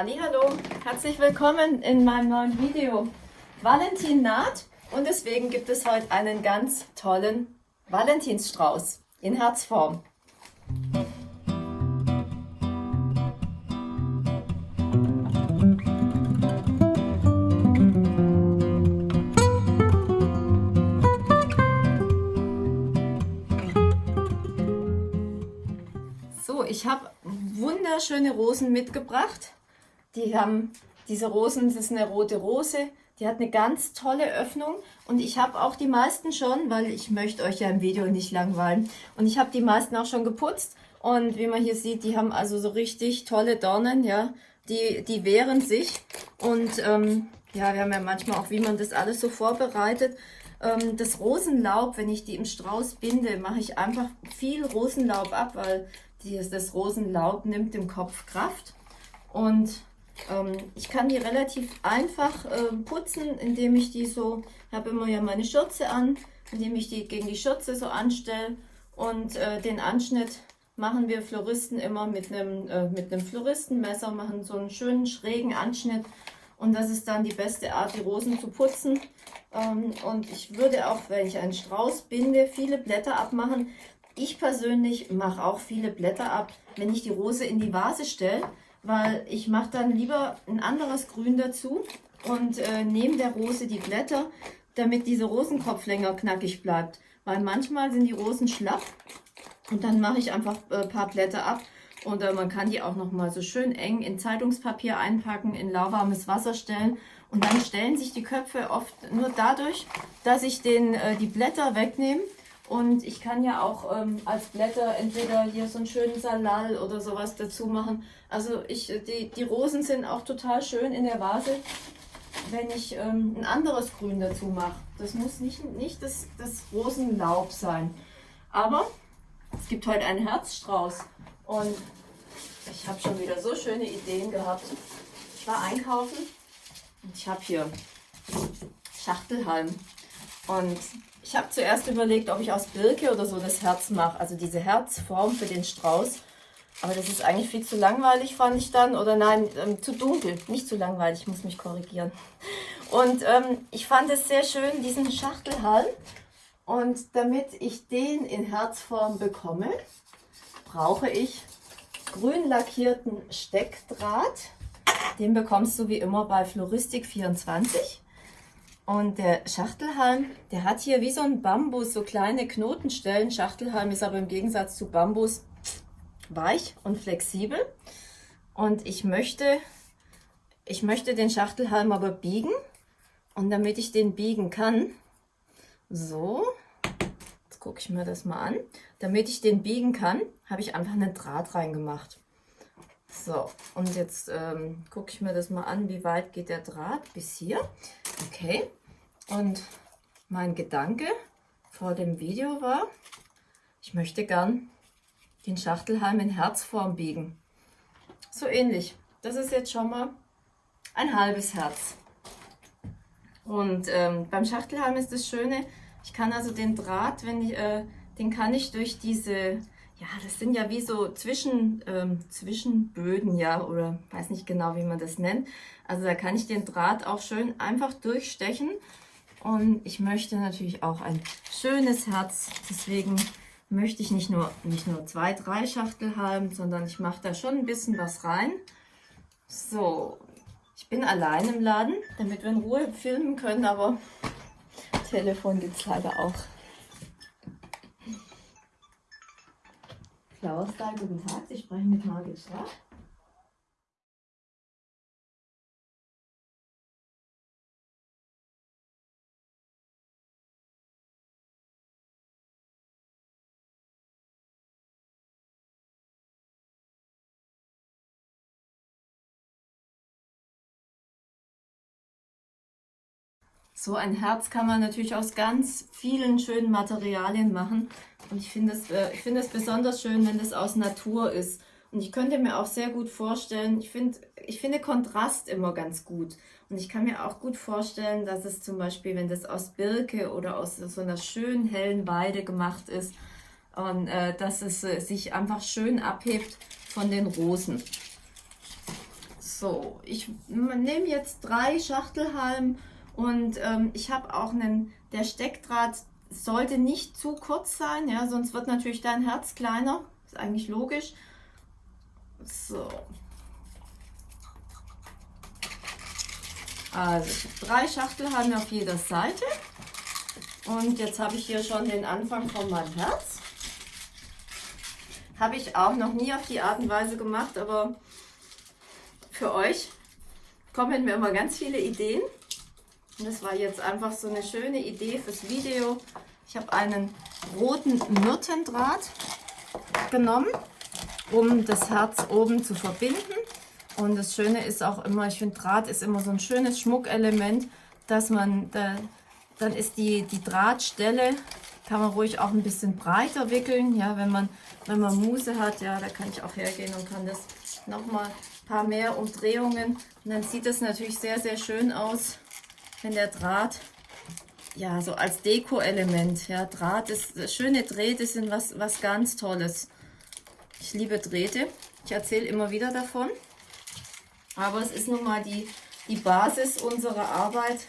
Hallo, herzlich willkommen in meinem neuen Video. Valentin naht und deswegen gibt es heute einen ganz tollen Valentinsstrauß in Herzform. So, ich habe wunderschöne Rosen mitgebracht. Die haben diese Rosen, das ist eine rote Rose, die hat eine ganz tolle Öffnung. Und ich habe auch die meisten schon, weil ich möchte euch ja im Video nicht langweilen. Und ich habe die meisten auch schon geputzt. Und wie man hier sieht, die haben also so richtig tolle Dornen, ja, die, die wehren sich. Und ähm, ja, wir haben ja manchmal auch, wie man das alles so vorbereitet. Ähm, das Rosenlaub, wenn ich die im Strauß binde, mache ich einfach viel Rosenlaub ab, weil die, das Rosenlaub nimmt dem Kopf Kraft. Und ich kann die relativ einfach äh, putzen, indem ich die so, ich habe immer ja meine Schürze an, indem ich die gegen die Schürze so anstelle und äh, den Anschnitt machen wir Floristen immer mit einem, äh, mit einem Floristenmesser, machen so einen schönen schrägen Anschnitt und das ist dann die beste Art, die Rosen zu putzen. Ähm, und ich würde auch, wenn ich einen Strauß binde, viele Blätter abmachen. Ich persönlich mache auch viele Blätter ab, wenn ich die Rose in die Vase stelle, weil ich mache dann lieber ein anderes Grün dazu und äh, nehme der Rose die Blätter, damit dieser Rosenkopf länger knackig bleibt. Weil manchmal sind die Rosen schlapp und dann mache ich einfach ein äh, paar Blätter ab und äh, man kann die auch noch mal so schön eng in Zeitungspapier einpacken, in lauwarmes Wasser stellen und dann stellen sich die Köpfe oft nur dadurch, dass ich den, äh, die Blätter wegnehme und ich kann ja auch ähm, als Blätter entweder hier so einen schönen Salal oder sowas dazu machen. Also ich, die, die Rosen sind auch total schön in der Vase, wenn ich ähm, ein anderes Grün dazu mache. Das muss nicht, nicht das, das Rosenlaub sein. Aber es gibt heute einen Herzstrauß und ich habe schon wieder so schöne Ideen gehabt. Ich war einkaufen und ich habe hier Schachtelhalm und ich habe zuerst überlegt, ob ich aus Birke oder so das Herz mache, also diese Herzform für den Strauß. Aber das ist eigentlich viel zu langweilig, fand ich dann. Oder nein, ähm, zu dunkel. Nicht zu langweilig, ich muss mich korrigieren. Und ähm, ich fand es sehr schön, diesen Schachtelhalm. Und damit ich den in Herzform bekomme, brauche ich grün lackierten Steckdraht. Den bekommst du wie immer bei Floristik 24. Und der Schachtelhalm, der hat hier wie so ein Bambus so kleine Knotenstellen. Schachtelhalm ist aber im Gegensatz zu Bambus weich und flexibel. Und ich möchte, ich möchte den Schachtelhalm aber biegen. Und damit ich den biegen kann, so, jetzt gucke ich mir das mal an. Damit ich den biegen kann, habe ich einfach einen Draht reingemacht. So, und jetzt ähm, gucke ich mir das mal an, wie weit geht der Draht bis hier. Okay, und mein Gedanke vor dem Video war, ich möchte gern den Schachtelhalm in Herzform biegen. So ähnlich. Das ist jetzt schon mal ein halbes Herz. Und ähm, beim Schachtelhalm ist das Schöne, ich kann also den Draht, wenn ich, äh, den kann ich durch diese ja, das sind ja wie so Zwischen, ähm, Zwischenböden, ja, oder weiß nicht genau, wie man das nennt. Also da kann ich den Draht auch schön einfach durchstechen. Und ich möchte natürlich auch ein schönes Herz, deswegen möchte ich nicht nur, nicht nur zwei, drei Schachtel haben, sondern ich mache da schon ein bisschen was rein. So, ich bin allein im Laden, damit wir in Ruhe filmen können, aber Telefon gibt es leider auch. Klaus da, guten Tag, Sie sprechen mit Margit Schraff. So ein Herz kann man natürlich aus ganz vielen schönen Materialien machen. Und ich finde es äh, find besonders schön, wenn das aus Natur ist. Und ich könnte mir auch sehr gut vorstellen, ich, find, ich finde Kontrast immer ganz gut. Und ich kann mir auch gut vorstellen, dass es zum Beispiel, wenn das aus Birke oder aus so einer schönen hellen Weide gemacht ist, und äh, dass es äh, sich einfach schön abhebt von den Rosen. So, ich nehme jetzt drei Schachtelhalm und ähm, ich habe auch einen, der Steckdraht sollte nicht zu kurz sein, ja, sonst wird natürlich dein Herz kleiner. Ist eigentlich logisch. So. Also ich habe drei Schachtelhalme auf jeder Seite. Und jetzt habe ich hier schon den Anfang von meinem Herz. Habe ich auch noch nie auf die Art und Weise gemacht, aber für euch kommen mir immer ganz viele Ideen. Und das war jetzt einfach so eine schöne Idee fürs Video. Ich habe einen roten Myrtendraht genommen, um das Herz oben zu verbinden. Und das Schöne ist auch immer, ich finde Draht ist immer so ein schönes Schmuckelement, dass man, da, dann ist die, die Drahtstelle, kann man ruhig auch ein bisschen breiter wickeln. Ja, wenn man, wenn man Muse hat, ja, da kann ich auch hergehen und kann das nochmal ein paar mehr Umdrehungen. Und dann sieht das natürlich sehr, sehr schön aus, wenn der Draht ja, so als Deko-Element. Ja, Draht ist, schöne Drähte sind was, was ganz Tolles. Ich liebe Drähte. Ich erzähle immer wieder davon. Aber es ist nun mal die, die Basis unserer Arbeit,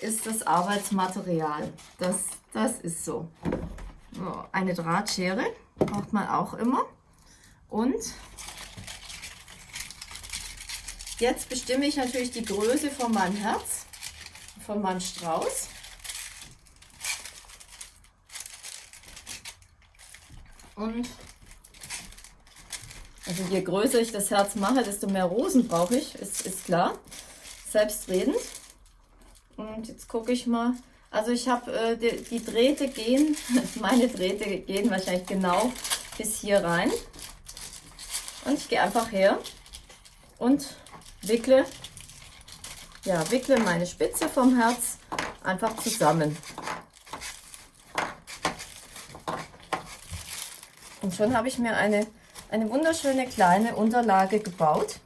ist das Arbeitsmaterial. Das, das ist so. Eine Drahtschere braucht man auch immer. Und jetzt bestimme ich natürlich die Größe von meinem Herz, von meinem Strauß. Und also je größer ich das Herz mache, desto mehr Rosen brauche ich, ist, ist klar. Selbstredend. Und jetzt gucke ich mal. Also ich habe äh, die, die Drähte gehen, meine Drähte gehen wahrscheinlich genau bis hier rein. Und ich gehe einfach her und wickle, ja, wickle meine Spitze vom Herz einfach zusammen. Und schon habe ich mir eine eine wunderschöne kleine Unterlage gebaut,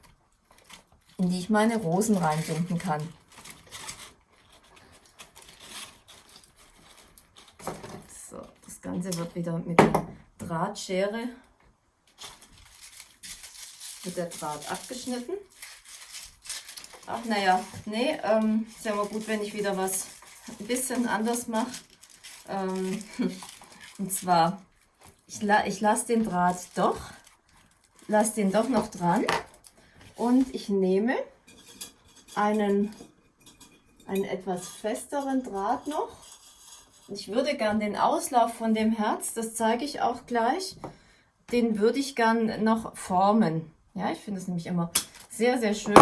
in die ich meine Rosen reinbinden kann. So, das Ganze wird wieder mit der Drahtschere, mit der Draht abgeschnitten. Ach naja, nee, ähm, ist ja immer gut, wenn ich wieder was ein bisschen anders mache. Ähm, und zwar, ich, la ich lasse den Draht doch lasse den doch noch dran und ich nehme einen, einen etwas festeren Draht noch. Ich würde gern den Auslauf von dem Herz, das zeige ich auch gleich, den würde ich gern noch formen. Ja, ich finde es nämlich immer sehr, sehr schön.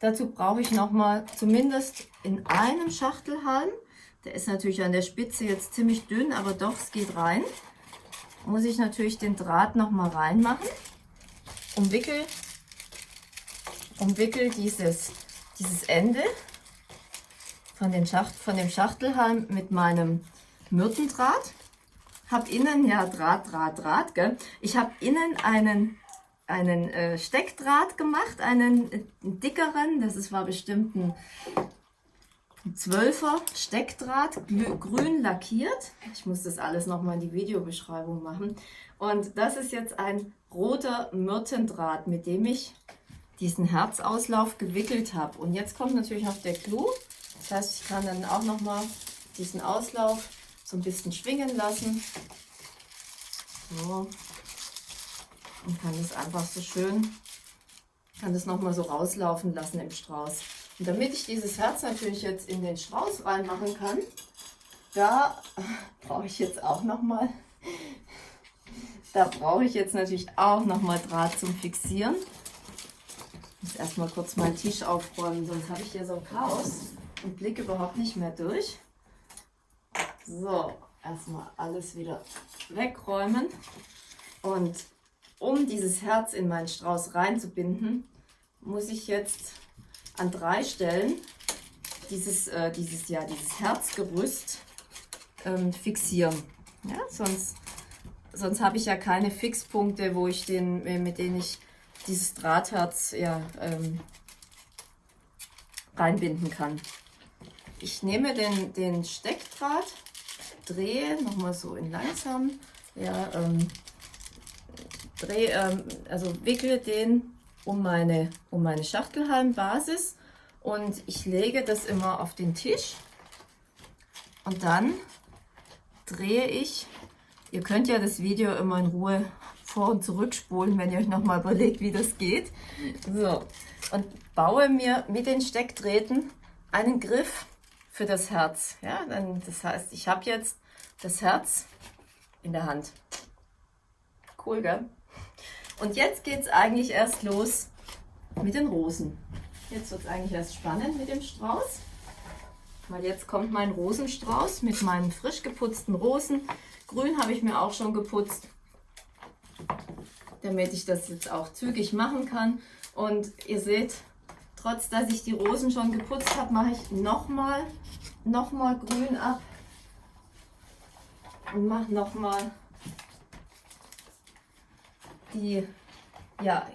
Dazu brauche ich noch mal zumindest in einem Schachtelhalm, der ist natürlich an der Spitze jetzt ziemlich dünn, aber doch, es geht rein, muss ich natürlich den Draht noch mal reinmachen umwickel, umwickel dieses, dieses Ende von, den Schacht, von dem Schachtelhalm mit meinem Myrtendraht. Habe innen, ja Draht, Draht, Draht, gell? Ich habe innen einen, einen äh, Steckdraht gemacht, einen äh, dickeren, das ist, war bestimmt ein 12er Steckdraht, grün lackiert. Ich muss das alles nochmal in die Videobeschreibung machen. Und das ist jetzt ein roter Myrtendraht, mit dem ich diesen Herzauslauf gewickelt habe. Und jetzt kommt natürlich noch der Clou. Das heißt, ich kann dann auch nochmal diesen Auslauf so ein bisschen schwingen lassen. So. Und kann das einfach so schön, kann das nochmal so rauslaufen lassen im Strauß. Und damit ich dieses Herz natürlich jetzt in den Strauß reinmachen kann, da brauche ich jetzt auch nochmal da brauche ich jetzt natürlich auch nochmal Draht zum Fixieren. Ich muss erstmal kurz meinen Tisch aufräumen, sonst habe ich hier so ein Chaos und blicke überhaupt nicht mehr durch. So, erstmal alles wieder wegräumen. Und um dieses Herz in meinen Strauß reinzubinden, muss ich jetzt an drei Stellen dieses, äh, dieses, ja, dieses Herzgerüst ähm, fixieren. Ja, sonst sonst habe ich ja keine Fixpunkte, wo ich den, äh, mit denen ich dieses Drahtherz ja, ähm, reinbinden kann. Ich nehme den, den Steckdraht, drehe nochmal so in langsam, ja, ähm, drehe, ähm, also wickle den um meine, um meine Schachtelhalmbasis und ich lege das immer auf den Tisch und dann drehe ich, ihr könnt ja das Video immer in Ruhe vor- und zurückspulen, wenn ihr euch nochmal überlegt, wie das geht. So, und baue mir mit den Steckdrähten einen Griff für das Herz. Ja, dann, das heißt, ich habe jetzt das Herz in der Hand. Cool, gell? Und jetzt geht es eigentlich erst los mit den Rosen. Jetzt wird es eigentlich erst spannend mit dem Strauß. Weil jetzt kommt mein Rosenstrauß mit meinen frisch geputzten Rosen. Grün habe ich mir auch schon geputzt, damit ich das jetzt auch zügig machen kann. Und ihr seht, trotz dass ich die Rosen schon geputzt habe, mache ich nochmal noch mal grün ab und mache nochmal die, ja,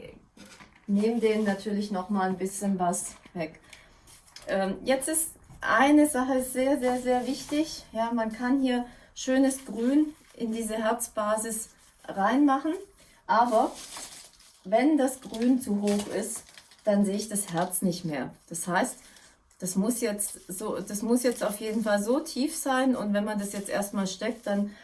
nehme den natürlich nochmal ein bisschen was weg. Ähm, jetzt ist eine Sache sehr, sehr, sehr wichtig. Ja, man kann hier schönes Grün in diese Herzbasis reinmachen, aber wenn das Grün zu hoch ist, dann sehe ich das Herz nicht mehr. Das heißt, das muss jetzt so, das muss jetzt auf jeden Fall so tief sein und wenn man das jetzt erstmal steckt, dann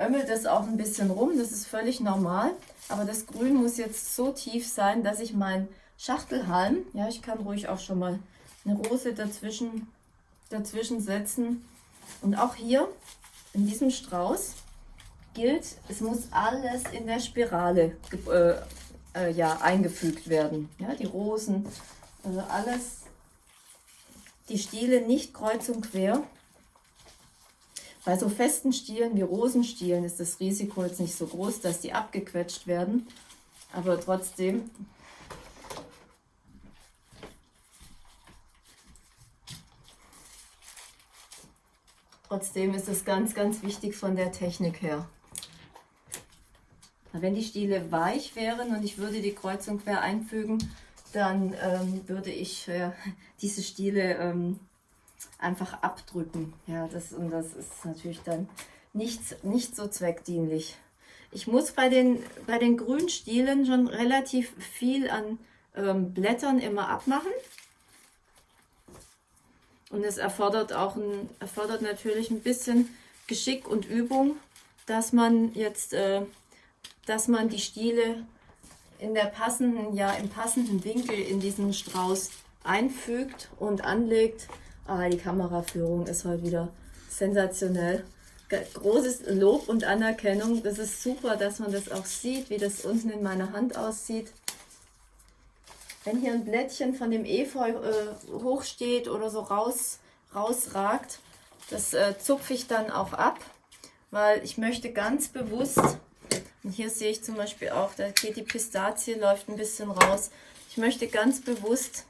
ömmelt es auch ein bisschen rum, das ist völlig normal, aber das Grün muss jetzt so tief sein, dass ich meinen Schachtelhalm, ja, ich kann ruhig auch schon mal eine Rose dazwischen, dazwischen setzen und auch hier in diesem Strauß gilt, es muss alles in der Spirale äh, äh, ja, eingefügt werden. Ja, die Rosen, also alles, die Stiele nicht kreuz und quer. Bei so festen Stielen wie Rosenstielen ist das Risiko jetzt nicht so groß, dass die abgequetscht werden. Aber trotzdem Trotzdem ist es ganz, ganz wichtig von der Technik her. Wenn die Stiele weich wären und ich würde die Kreuzung quer einfügen, dann ähm, würde ich äh, diese Stiele ähm, einfach abdrücken. Ja, das, und das ist natürlich dann nicht, nicht so zweckdienlich. Ich muss bei den, bei den Grünstielen schon relativ viel an ähm, Blättern immer abmachen. Und es erfordert auch ein, erfordert natürlich ein bisschen Geschick und Übung, dass man jetzt äh, dass man die Stiele in der passenden, ja im passenden Winkel in diesen Strauß einfügt und anlegt. Ah, die Kameraführung ist heute wieder sensationell. Großes Lob und Anerkennung. Das ist super, dass man das auch sieht, wie das unten in meiner Hand aussieht. Wenn hier ein Blättchen von dem Efeu äh, hochsteht oder so raus, rausragt, das äh, zupfe ich dann auch ab, weil ich möchte ganz bewusst und hier sehe ich zum Beispiel auch, da geht die Pistazie, läuft ein bisschen raus. Ich möchte ganz bewusst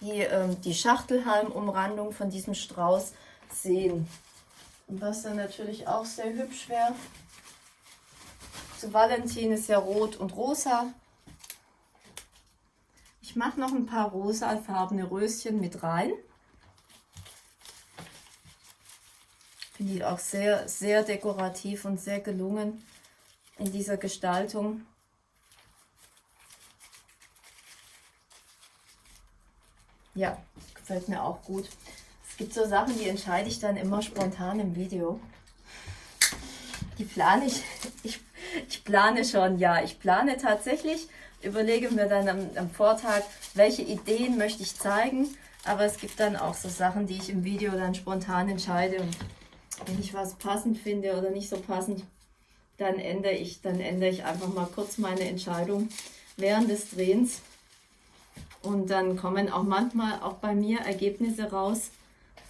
die, ähm, die Schachtelhalmumrandung von diesem Strauß sehen. Und was dann natürlich auch sehr hübsch wäre, zu Valentin ist ja rot und rosa. Ich mache noch ein paar rosafarbene Röschen mit rein. Finde ich auch sehr, sehr dekorativ und sehr gelungen in dieser Gestaltung. Ja, gefällt mir auch gut. Es gibt so Sachen, die entscheide ich dann immer spontan im Video. Die plane ich, ich, ich plane schon, ja, ich plane tatsächlich, überlege mir dann am, am Vortag, welche Ideen möchte ich zeigen, aber es gibt dann auch so Sachen, die ich im Video dann spontan entscheide und wenn ich was passend finde oder nicht so passend, dann ändere ich, dann ändere ich einfach mal kurz meine Entscheidung während des Drehens. Und dann kommen auch manchmal auch bei mir Ergebnisse raus,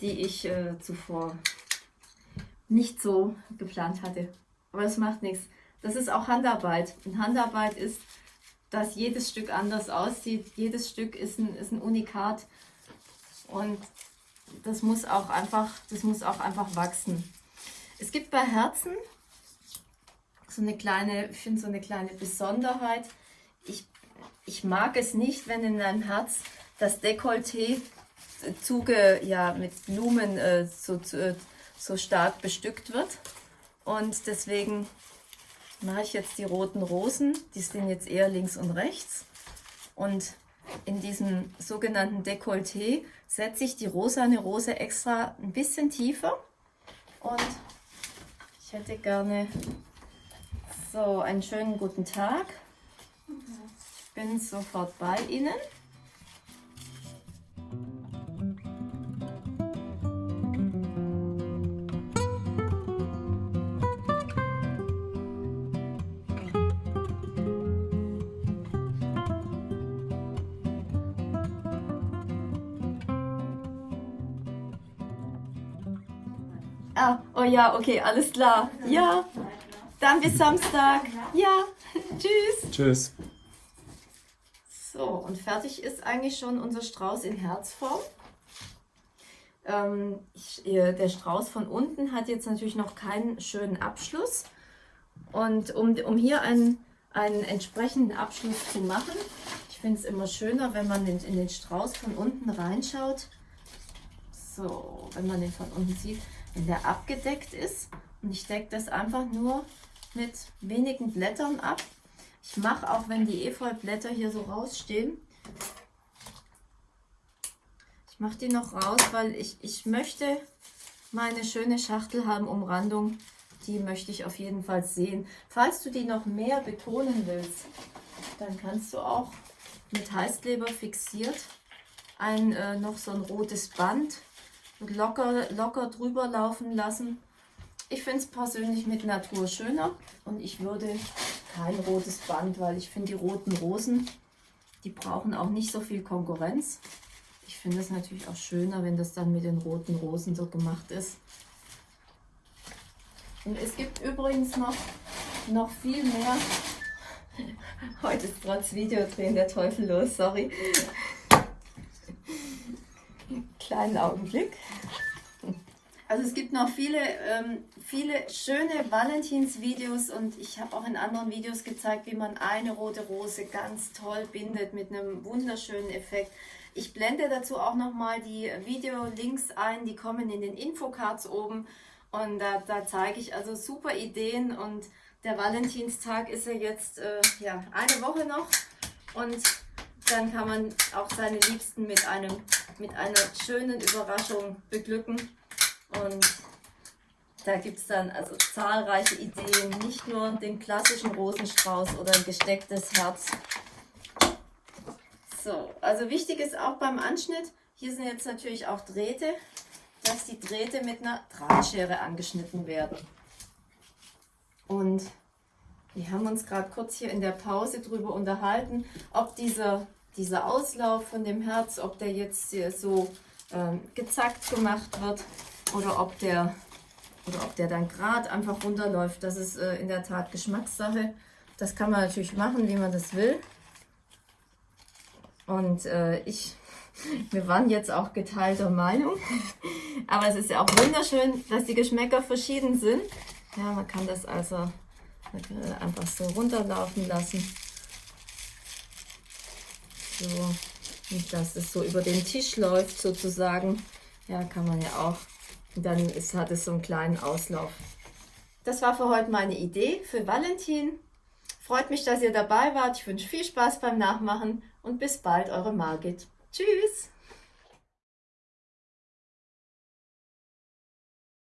die ich äh, zuvor nicht so geplant hatte. Aber das macht nichts. Das ist auch Handarbeit. Und Handarbeit ist, dass jedes Stück anders aussieht. Jedes Stück ist ein, ist ein Unikat. Und das muss auch einfach, das muss auch einfach wachsen. Es gibt bei Herzen so eine kleine, ich finde so eine kleine Besonderheit. Ich, mag es nicht, wenn in einem Herz das Dekolleté zuge, ja, mit Blumen äh, so, so stark bestückt wird. Und deswegen mache ich jetzt die roten Rosen. Die sind jetzt eher links und rechts. Und in diesem sogenannten Dekolleté setze ich die rosane Rose extra ein bisschen tiefer. Und ich hätte gerne so einen schönen guten Tag. Bin sofort bei Ihnen. Ah, oh ja, okay, alles klar. Ja, dann bis Samstag. Ja, tschüss. Tschüss. Und fertig ist eigentlich schon unser Strauß in Herzform. Ähm, ich, der Strauß von unten hat jetzt natürlich noch keinen schönen Abschluss. Und um, um hier einen, einen entsprechenden Abschluss zu machen, ich finde es immer schöner, wenn man in, in den Strauß von unten reinschaut. So, wenn man den von unten sieht, wenn der abgedeckt ist. Und ich decke das einfach nur mit wenigen Blättern ab. Ich mache auch, wenn die Efeublätter hier so rausstehen, ich mache die noch raus, weil ich, ich möchte meine schöne Schachtelhalmumrandung, die möchte ich auf jeden Fall sehen. Falls du die noch mehr betonen willst, dann kannst du auch mit Heißkleber fixiert ein äh, noch so ein rotes Band locker, locker drüber laufen lassen. Ich finde es persönlich mit Natur schöner und ich würde kein rotes Band, weil ich finde die roten Rosen, die brauchen auch nicht so viel Konkurrenz. Ich finde es natürlich auch schöner, wenn das dann mit den roten Rosen so gemacht ist. Und es gibt übrigens noch, noch viel mehr. Heute ist trotz Videodrehen der Teufel los, sorry. Kleinen Augenblick. Also es gibt noch viele, ähm, viele schöne Valentins-Videos und ich habe auch in anderen Videos gezeigt, wie man eine rote Rose ganz toll bindet mit einem wunderschönen Effekt. Ich blende dazu auch nochmal die Video-Links ein, die kommen in den Infocards oben und da, da zeige ich also super Ideen und der Valentinstag ist ja jetzt äh, ja, eine Woche noch und dann kann man auch seine Liebsten mit, einem, mit einer schönen Überraschung beglücken. Und da gibt es dann also zahlreiche Ideen, nicht nur den klassischen Rosenstrauß oder ein gestecktes Herz. So, also wichtig ist auch beim Anschnitt, hier sind jetzt natürlich auch Drähte, dass die Drähte mit einer Drahtschere angeschnitten werden. Und wir haben uns gerade kurz hier in der Pause darüber unterhalten, ob dieser, dieser Auslauf von dem Herz, ob der jetzt so ähm, gezackt gemacht wird oder ob der, oder ob der dann gerade einfach runterläuft. Das ist äh, in der Tat Geschmackssache. Das kann man natürlich machen, wie man das will. Und äh, ich, wir waren jetzt auch geteilter Meinung. Aber es ist ja auch wunderschön, dass die Geschmäcker verschieden sind. Ja, man kann das also einfach so runterlaufen lassen. So, und dass es so über den Tisch läuft sozusagen. Ja, kann man ja auch dann ist, hat es so einen kleinen Auslauf. Das war für heute meine Idee für Valentin. Freut mich, dass ihr dabei wart. Ich wünsche viel Spaß beim Nachmachen und bis bald, eure Margit. Tschüss!